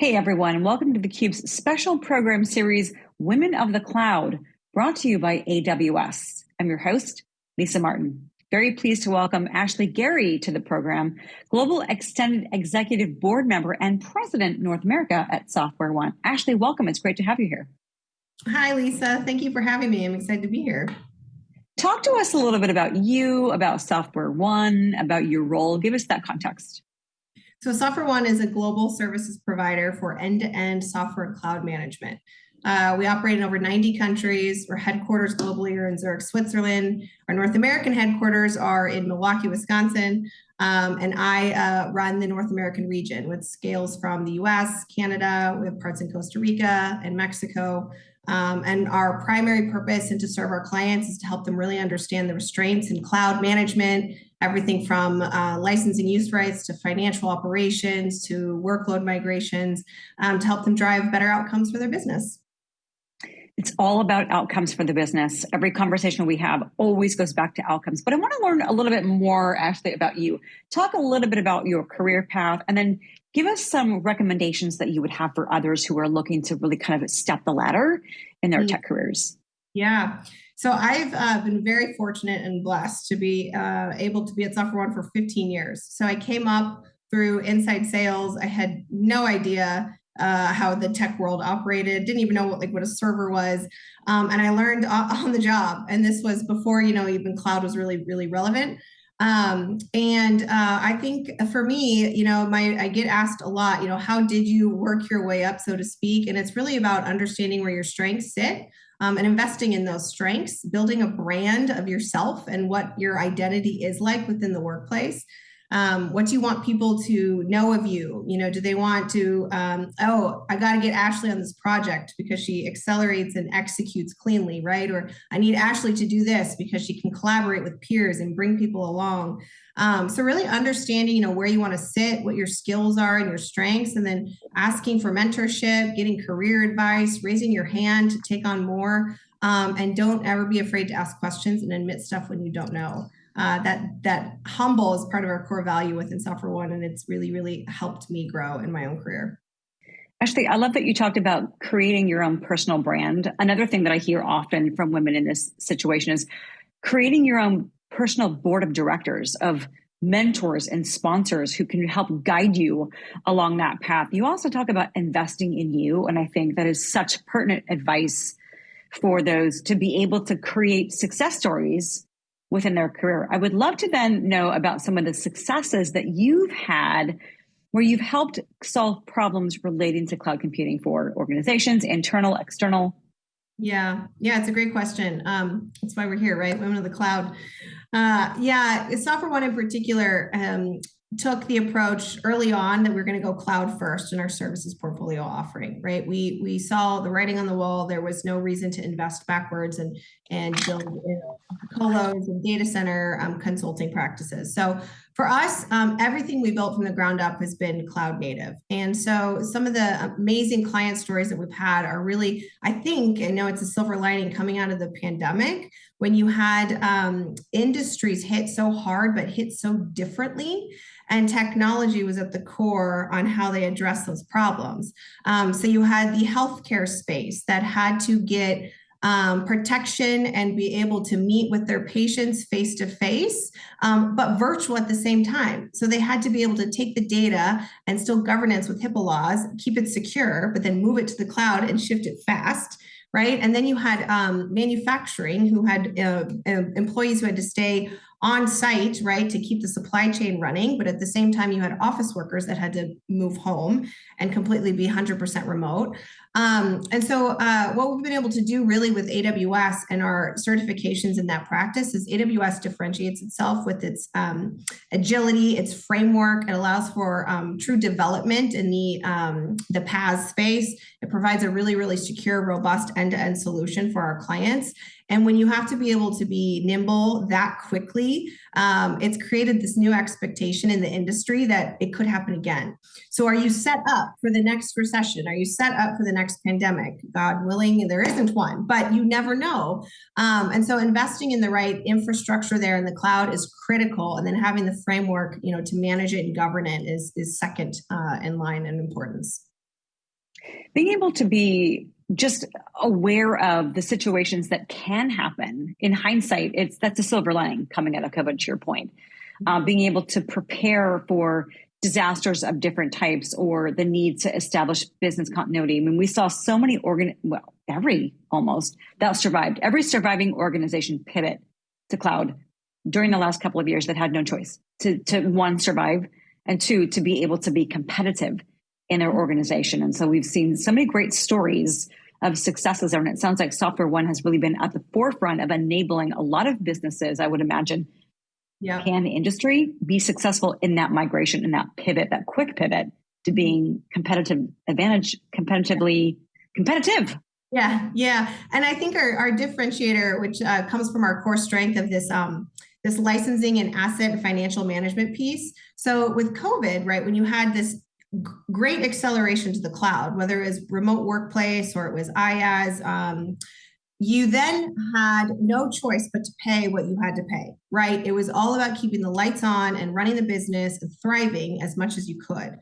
Hey everyone, and welcome to theCUBE's special program series, Women of the Cloud, brought to you by AWS. I'm your host, Lisa Martin. Very pleased to welcome Ashley Gary to the program, Global Extended Executive Board Member and President North America at Software One. Ashley, welcome, it's great to have you here. Hi Lisa, thank you for having me. I'm excited to be here. Talk to us a little bit about you, about Software One, about your role. Give us that context. So SoftwareOne is a global services provider for end-to-end software and cloud management. Uh, we operate in over 90 countries. We're headquarters globally are in Zurich, Switzerland. Our North American headquarters are in Milwaukee, Wisconsin. Um, and I uh, run the North American region, which scales from the US, Canada, we have parts in Costa Rica and Mexico. Um, and our primary purpose and to serve our clients is to help them really understand the restraints in cloud management everything from uh, licensing use rights to financial operations to workload migrations um, to help them drive better outcomes for their business. It's all about outcomes for the business. Every conversation we have always goes back to outcomes. But I want to learn a little bit more, Ashley, about you. Talk a little bit about your career path and then give us some recommendations that you would have for others who are looking to really kind of step the ladder in their mm-hmm. tech careers. Yeah. So I've uh, been very fortunate and blessed to be uh, able to be at SoftwareOne for 15 years. So I came up through inside sales. I had no idea uh, how the tech world operated. Didn't even know what like what a server was, um, and I learned on the job. And this was before you know even cloud was really really relevant. Um, and uh, I think for me, you know, my I get asked a lot, you know, how did you work your way up, so to speak? And it's really about understanding where your strengths sit um, and investing in those strengths, building a brand of yourself and what your identity is like within the workplace. Um, what do you want people to know of you? You know, do they want to, um, oh, I got to get Ashley on this project because she accelerates and executes cleanly, right? Or I need Ashley to do this because she can collaborate with peers and bring people along. Um, so really understanding, you know, where you want to sit, what your skills are and your strengths, and then asking for mentorship, getting career advice, raising your hand to take on more. Um, and don't ever be afraid to ask questions and admit stuff when you don't know uh, that that humble is part of our core value within Software One, and it's really really helped me grow in my own career. Ashley, I love that you talked about creating your own personal brand. Another thing that I hear often from women in this situation is creating your own personal board of directors of mentors and sponsors who can help guide you along that path. You also talk about investing in you, and I think that is such pertinent advice for those to be able to create success stories within their career. I would love to then know about some of the successes that you've had where you've helped solve problems relating to cloud computing for organizations, internal, external. Yeah, yeah, it's a great question. Um, that's why we're here, right? Women of the cloud. Uh, yeah, SoftwareOne in particular, um, took the approach early on that we're going to go cloud first in our services portfolio offering right? We we saw the writing on the wall. There was no reason to invest backwards and and build colos and data center um, consulting practices. So for us um, everything we built from the ground up has been cloud native and so some of the amazing client stories that we've had are really i think i know it's a silver lining coming out of the pandemic when you had um, industries hit so hard but hit so differently and technology was at the core on how they address those problems. Um, so you had the healthcare space that had to get um, protection and be able to meet with their patients face to face, but virtual at the same time. So they had to be able to take the data and still governance with HIPAA laws, keep it secure, but then move it to the cloud and shift it fast right? And then you had um, manufacturing who had uh, employees who had to stay on site, right, to keep the supply chain running. But at the same time, you had office workers that had to move home and completely be 100% remote. Um, and so uh, what we've been able to do really with AWS and our certifications in that practice is AWS differentiates itself with its um, agility, its framework. It allows for um, true development in the, um, the PaaS space. It provides a really, really secure, robust end-to-end -end solution for our clients. And when you have to be able to be nimble that quickly, um, it's created this new expectation in the industry that it could happen again. So are you set up for the next recession? Are you set up for the next pandemic? God willing, there isn't one, but you never know. Um, and so investing in the right infrastructure there in the cloud is critical. And then having the framework, you know, to manage it and govern it is, is second uh, in line in importance. Being able to be just aware of the situations that can happen. In hindsight it's that's a silver lining coming out of covid to your point. Uh, being able to prepare for disasters of different types or the need to establish business continuity. I mean we saw so many organ well every almost that survived. Every surviving organization pivot to cloud during the last couple of years that had no choice. To, to one survive and two to be able to be competitive in their organization. And so we've seen so many great stories of successes there. And it sounds like Software One has really been at the forefront of enabling a lot of businesses, I would imagine, yeah. can the industry be successful in that migration, in that pivot, that quick pivot to being competitive advantage, competitively competitive. Yeah, yeah. And I think our, our differentiator, which uh, comes from our core strength of this um, this licensing and asset and financial management piece. So with COVID, right, when you had this great acceleration to the cloud, whether it was remote workplace or it was IaaS. Um, you then had no choice but to pay what you had to pay, right? It was all about keeping the lights on and running the business and thriving as much as you could.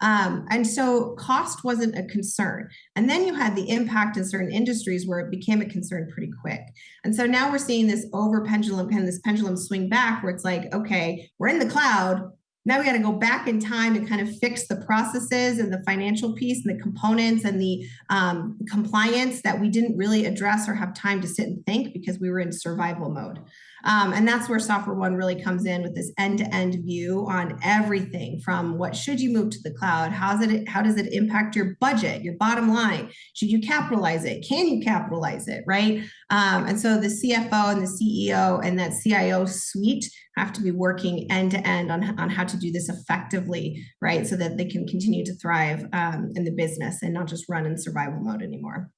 Um, and so cost wasn't a concern. And then you had the impact in certain industries where it became a concern pretty quick. And so now we're seeing this over pendulum and this pendulum swing back where it's like, okay, we're in the cloud, now we got to go back in time and kind of fix the processes and the financial piece and the components and the um, compliance that we didn't really address or have time to sit and think because we were in survival mode. Um, and that's where Software One really comes in with this end-to-end view on everything from what should you move to the cloud? How's it, how does it impact your budget, your bottom line? Should you capitalize it? Can you capitalize it, right? Um, and so the CFO and the CEO and that CIO suite have to be working end to end on, on how to do this effectively, right? So that they can continue to thrive um, in the business and not just run in survival mode anymore.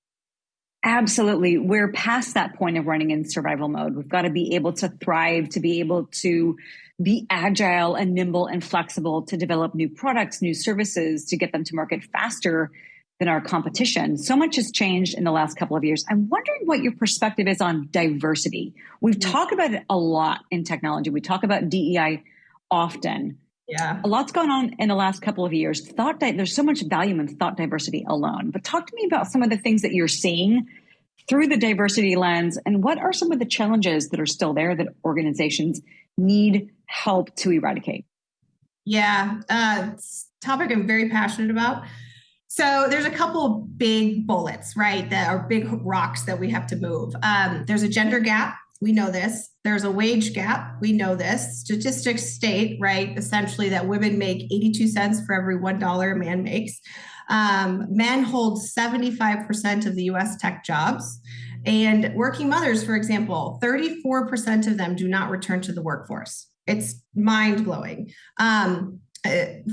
Absolutely. We're past that point of running in survival mode. We've got to be able to thrive, to be able to be agile and nimble and flexible to develop new products, new services, to get them to market faster than our competition. So much has changed in the last couple of years. I'm wondering what your perspective is on diversity. We've mm-hmm. talked about it a lot in technology. We talk about DEI often. Yeah. A lot's gone on in the last couple of years. Thought di- there's so much value in thought diversity alone. But talk to me about some of the things that you're seeing through the diversity lens and what are some of the challenges that are still there that organizations need help to eradicate? Yeah, uh, topic I'm very passionate about. So there's a couple big bullets, right? That are big rocks that we have to move. Um, there's a gender gap. We know this. There's a wage gap. We know this. Statistics state, right, essentially that women make 82 cents for every $1 a man makes. Um, men hold 75% of the US tech jobs. And working mothers, for example, 34% of them do not return to the workforce. It's mind blowing. Um,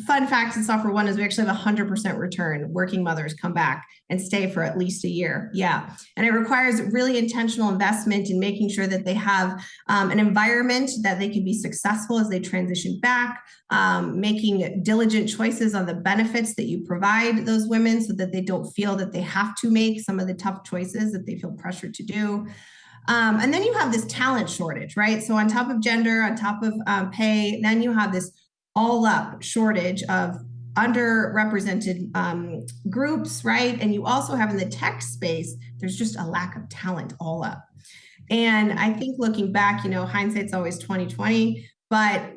fun facts in software one is we actually have a 100% return working mothers come back and stay for at least a year. Yeah. And it requires really intentional investment in making sure that they have um, an environment that they can be successful as they transition back um, making diligent choices on the benefits that you provide those women so that they don't feel that they have to make some of the tough choices that they feel pressured to do. Um, and then you have this talent shortage right? So on top of gender on top of um, pay then you have this all up shortage of underrepresented um, groups, right? And you also have in the tech space, there's just a lack of talent all up. And I think looking back, you know, hindsight's always 2020, but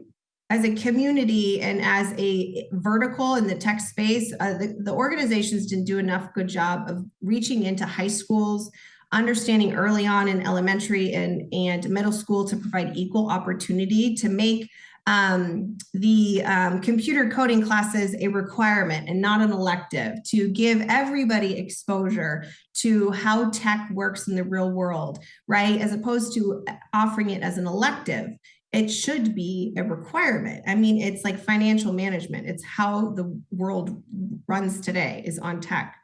as a community and as a vertical in the tech space, uh, the, the organizations didn't do enough good job of reaching into high schools, understanding early on in elementary and, and middle school to provide equal opportunity to make um, the um, computer coding classes a requirement and not an elective to give everybody exposure to how tech works in the real world, right? As opposed to offering it as an elective. It should be a requirement. I mean, it's like financial management. It's how the world runs today is on tech.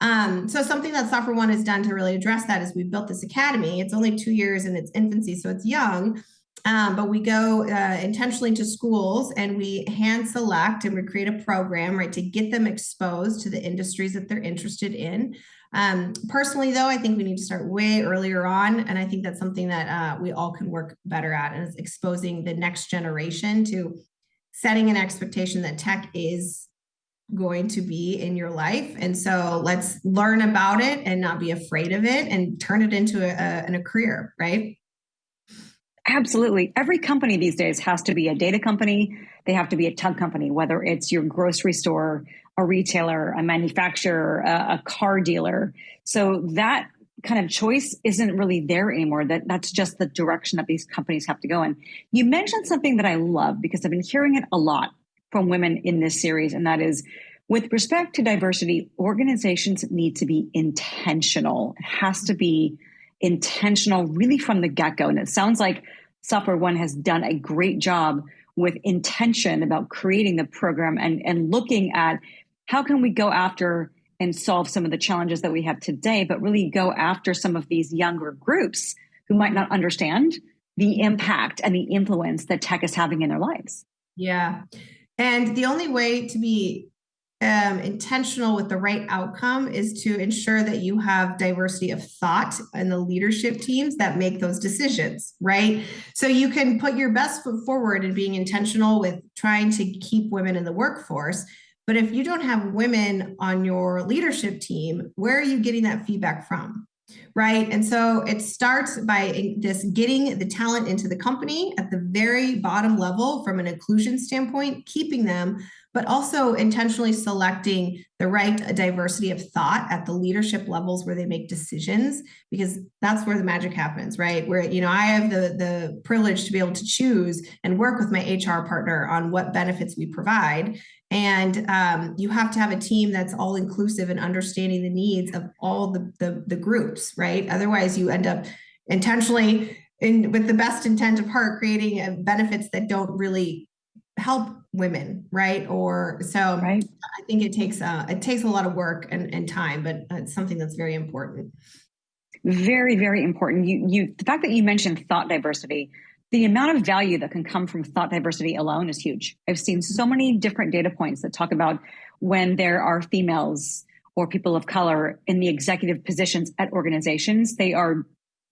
Um, so something that Software One has done to really address that is we built this academy. It's only two years in its infancy, so it's young, um, but we go uh, intentionally to schools and we hand select and we create a program, right, to get them exposed to the industries that they're interested in. Um, personally, though, I think we need to start way earlier on. And I think that's something that uh, we all can work better at and is exposing the next generation to setting an expectation that tech is going to be in your life. And so let's learn about it and not be afraid of it and turn it into a, a, a career, right? Absolutely. Every company these days has to be a data company. They have to be a tug company, whether it's your grocery store, a retailer, a manufacturer, a, a car dealer. So that kind of choice isn't really there anymore. That that's just the direction that these companies have to go in. You mentioned something that I love because I've been hearing it a lot from women in this series, and that is with respect to diversity, organizations need to be intentional. It has to be intentional really from the get go. And it sounds like Software One has done a great job with intention about creating the program and, and looking at how can we go after and solve some of the challenges that we have today, but really go after some of these younger groups who might not understand the impact and the influence that tech is having in their lives. Yeah. And the only way to be um, intentional with the right outcome is to ensure that you have diversity of thought in the leadership teams that make those decisions, right? So you can put your best foot forward in being intentional with trying to keep women in the workforce. But if you don't have women on your leadership team, where are you getting that feedback from? right? And so it starts by this getting the talent into the company at the very bottom level from an inclusion standpoint, keeping them, but also intentionally selecting the right diversity of thought at the leadership levels where they make decisions, because that's where the magic happens, right? Where, you know, I have the, the privilege to be able to choose and work with my HR partner on what benefits we provide. And um, you have to have a team that's all inclusive and understanding the needs of all the, the, the groups, right? Otherwise, you end up intentionally in with the best intent of heart creating uh, benefits that don't really help women right? Or so right. i think it takes uh, it takes a lot of work and, and time but it's something that's very important. Very very important. You you the fact that you mentioned thought diversity the amount of value that can come from thought diversity alone is huge. I've seen so many different data points that talk about when there are females or people of color in the executive positions at organizations they are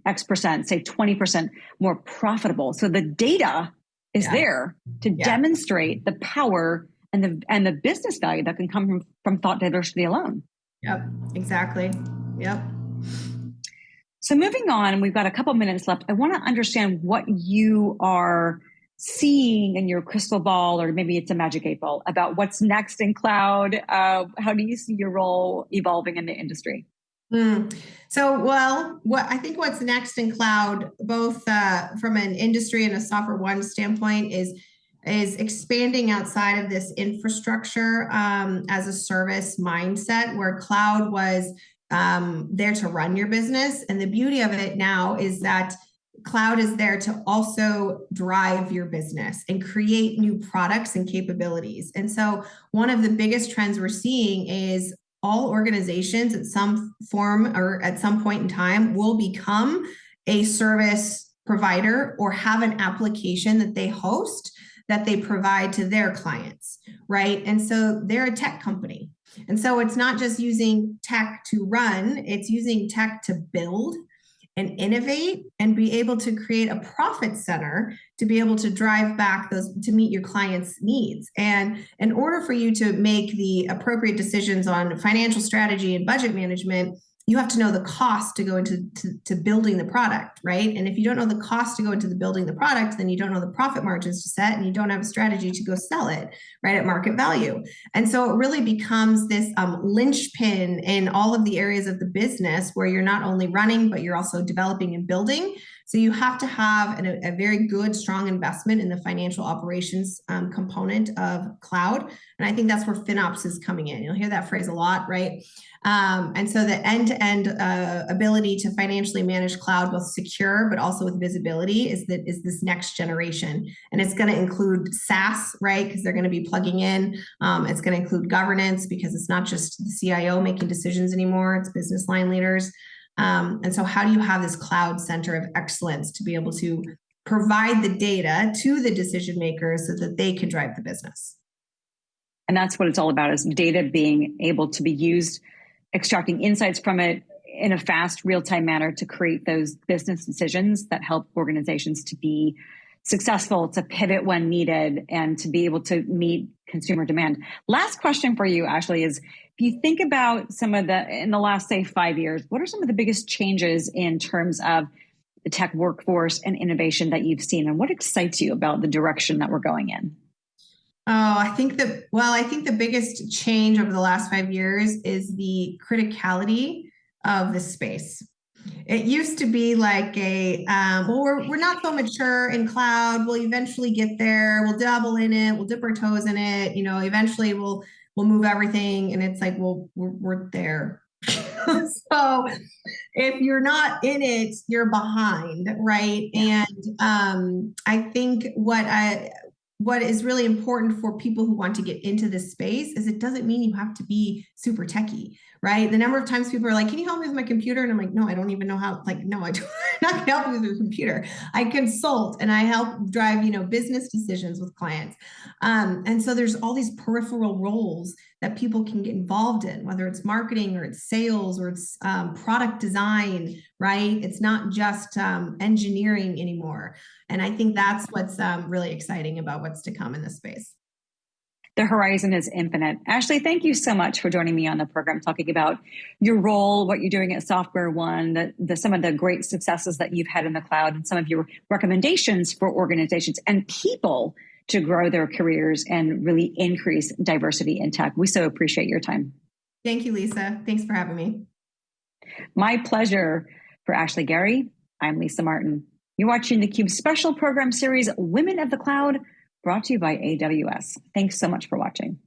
x percent say 20% more profitable. So the data is yeah. there to yeah. demonstrate the power and the and the business value that can come from from thought diversity alone. Yep, exactly. Yep. So moving on, we've got a couple minutes left. I want to understand what you are seeing in your crystal ball, or maybe it's a magic eight ball, about what's next in cloud. Uh, how do you see your role evolving in the industry? Mm. So, well, what I think what's next in cloud, both uh, from an industry and a software one standpoint, is is expanding outside of this infrastructure um, as a service mindset, where cloud was um, there to run your business, and the beauty of it now is that cloud is there to also drive your business and create new products and capabilities. And so, one of the biggest trends we're seeing is all organizations at some form or at some point in time will become a service provider or have an application that they host that they provide to their clients, right? And so they're a tech company. And so it's not just using tech to run, it's using tech to build and innovate and be able to create a profit center to be able to drive back those to meet your clients needs. And in order for you to make the appropriate decisions on financial strategy and budget management you have to know the cost to go into to, to, building the product right? And if you don't know the cost to go into the building the product then you don't know the profit margins to set and you don't have a strategy to go sell it right at market value. And so it really becomes this um, linchpin in all of the areas of the business where you're not only running but you're also developing and building so you have to have an, a very good, strong investment in the financial operations um, component of cloud. And I think that's where FinOps is coming in. You'll hear that phrase a lot, right? Um, and so the end-to-end uh, ability to financially manage cloud, both secure but also with visibility, is that is this next generation, and it's going to include SaaS, right? Because they're going to be plugging in. Um, it's going to include governance because it's not just the CIO making decisions anymore; it's business line leaders. Um, and so, how do you have this cloud center of excellence to be able to provide the data to the decision makers so that they can drive the business? And that's what it's all about is data being able to be used, extracting insights from it in a fast, real-time manner to create those business decisions that help organizations to be successful, to pivot when needed, and to be able to meet consumer demand. Last question for you, Ashley, is you think about some of the, in the last, say, five years, what are some of the biggest changes in terms of the tech workforce and innovation that you've seen? And what excites you about the direction that we're going in? Oh, I think that, well, I think the biggest change over the last five years is the criticality of the space. It used to be like a, um, well, we're, we're not so mature in cloud. We'll eventually get there. We'll dabble in it. We'll dip our toes in it. You know, eventually we'll, we'll move everything. And it's like, well, we're, we're there. so if you're not in it, you're behind. Right. And, um, I think what I, what is really important for people who want to get into this space is it doesn't mean you have to be super techy, right? The number of times people are like, "Can you help me with my computer?" and I'm like, "No, I don't even know how." Like, no, I don't. I'm not gonna help you with your computer. I consult and I help drive, you know, business decisions with clients. Um, and so there's all these peripheral roles that people can get involved in, whether it's marketing or it's sales or it's um, product design, right? It's not just um, engineering anymore. And I think that's what's um, really exciting about what's to come in this space. The horizon is infinite. Ashley, thank you so much for joining me on the program, talking about your role, what you're doing at Software One, the, the, some of the great successes that you've had in the cloud, and some of your recommendations for organizations and people to grow their careers and really increase diversity in tech. We so appreciate your time. Thank you, Lisa. Thanks for having me. My pleasure. For Ashley Gary, I'm Lisa Martin. You're watching the Cube special program series, Women of the Cloud, brought to you by AWS. Thanks so much for watching.